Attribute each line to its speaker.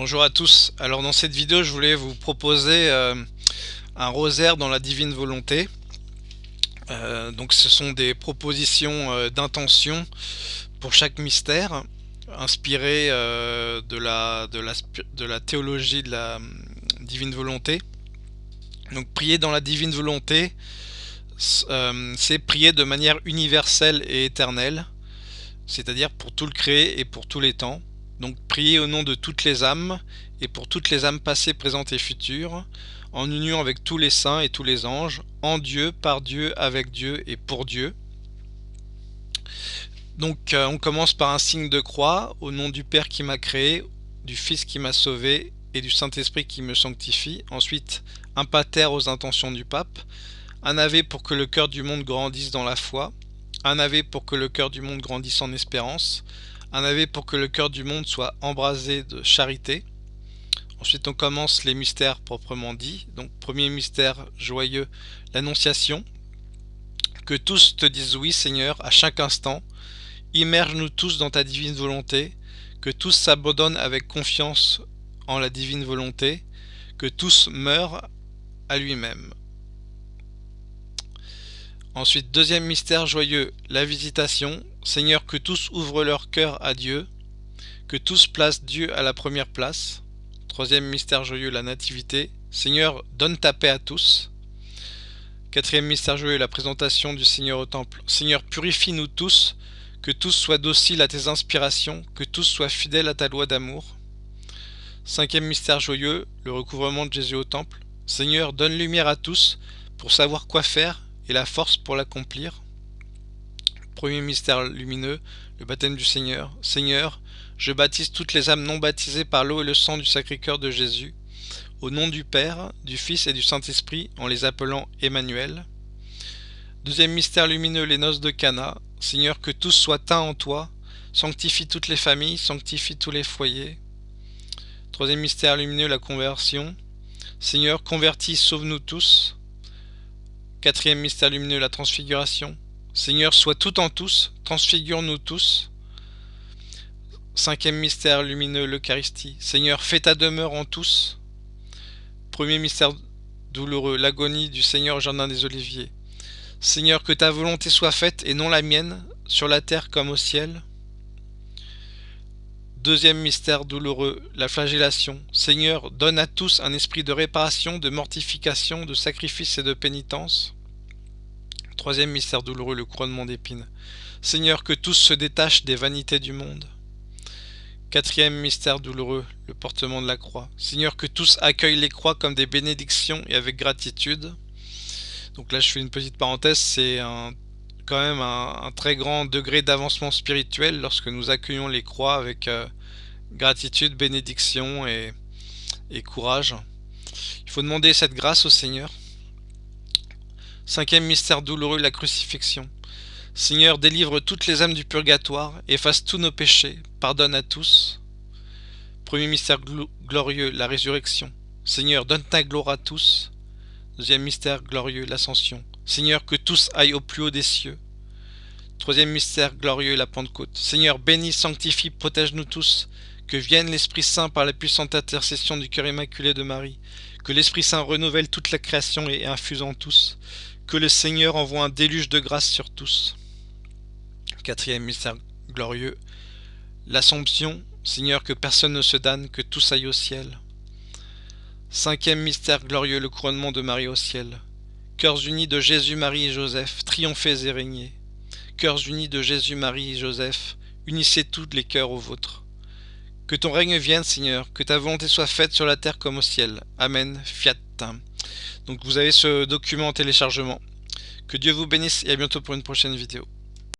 Speaker 1: Bonjour à tous, alors dans cette vidéo je voulais vous proposer euh, un rosaire dans la divine volonté. Euh, donc ce sont des propositions euh, d'intention pour chaque mystère, inspirées de, la, de, la, de la théologie de la divine volonté. Donc prier dans la divine volonté, c'est prier de manière universelle et éternelle, c'est-à-dire pour tout le créé et pour tous les temps. Donc priez au nom de toutes les âmes, et pour toutes les âmes passées, présentes et futures, en union avec tous les saints et tous les anges, en Dieu, par Dieu, avec Dieu et pour Dieu. Donc euh, on commence par un signe de croix, au nom du Père qui m'a créé, du Fils qui m'a sauvé, et du Saint-Esprit qui me sanctifie. Ensuite, un pater aux intentions du pape, un ave pour que le cœur du monde grandisse dans la foi, un ave pour que le cœur du monde grandisse en espérance, un ave pour que le cœur du monde soit embrasé de charité. Ensuite, on commence les mystères proprement dits. Donc, premier mystère joyeux, l'Annonciation. Que tous te disent oui, Seigneur, à chaque instant. Immerge-nous tous dans ta divine volonté. Que tous s'abandonnent avec confiance en la divine volonté. Que tous meurent à lui-même. Ensuite, deuxième mystère joyeux, la visitation. Seigneur, que tous ouvrent leur cœur à Dieu, que tous placent Dieu à la première place. Troisième mystère joyeux, la nativité. Seigneur, donne ta paix à tous. Quatrième mystère joyeux, la présentation du Seigneur au temple. Seigneur, purifie-nous tous, que tous soient dociles à tes inspirations, que tous soient fidèles à ta loi d'amour. Cinquième mystère joyeux, le recouvrement de Jésus au temple. Seigneur, donne lumière à tous, pour savoir quoi faire et la force pour l'accomplir. Premier mystère lumineux, le baptême du Seigneur. Seigneur, je baptise toutes les âmes non baptisées par l'eau et le sang du Sacré-Cœur de Jésus, au nom du Père, du Fils et du Saint-Esprit, en les appelant Emmanuel. Deuxième mystère lumineux, les noces de Cana. Seigneur, que tous soient teints en toi, sanctifie toutes les familles, sanctifie tous les foyers. Troisième mystère lumineux, la conversion. Seigneur, convertis, sauve-nous tous. Quatrième mystère lumineux, la transfiguration. Seigneur, sois tout en tous, transfigure-nous tous. Cinquième mystère lumineux, l'Eucharistie. Seigneur, fais ta demeure en tous. Premier mystère douloureux, l'agonie du Seigneur au jardin des Oliviers. Seigneur, que ta volonté soit faite et non la mienne, sur la terre comme au ciel. Deuxième mystère douloureux, la flagellation. Seigneur, donne à tous un esprit de réparation, de mortification, de sacrifice et de pénitence. Troisième mystère douloureux, le couronnement d'épines. Seigneur, que tous se détachent des vanités du monde. Quatrième mystère douloureux, le portement de la croix. Seigneur, que tous accueillent les croix comme des bénédictions et avec gratitude. Donc là, je fais une petite parenthèse, c'est un quand même un, très grand degré d'avancement spirituel lorsque nous accueillons les croix avec euh, gratitude, bénédiction et, courage. Il faut demander cette grâce au Seigneur. Cinquième mystère douloureux, la crucifixion. Seigneur, délivre toutes les âmes du purgatoire, efface tous nos péchés, pardonne à tous. Premier mystère glorieux, la résurrection. Seigneur, donne ta gloire à tous. Deuxième mystère glorieux, l'ascension. Seigneur, que tous aillent au plus haut des cieux. Troisième mystère glorieux, la Pentecôte. Seigneur, bénis, sanctifie, protège-nous tous. Que vienne l'Esprit Saint par la puissante intercession du cœur immaculé de Marie. Que l'Esprit Saint renouvelle toute la création et infuse en tous. Que le Seigneur envoie un déluge de grâce sur tous. Quatrième mystère glorieux, l'Assomption. Seigneur, que personne ne se damne, que tous aillent au ciel. Cinquième mystère glorieux, le couronnement de Marie au ciel. Cœurs unis de Jésus, Marie et Joseph, triomphez et régnez. Cœurs unis de Jésus, Marie et Joseph, unissez tous les cœurs aux vôtres. Que ton règne vienne, Seigneur, que ta volonté soit faite sur la terre comme au ciel. Amen. Fiat. Donc vous avez ce document en téléchargement. Que Dieu vous bénisse et à bientôt pour une prochaine vidéo.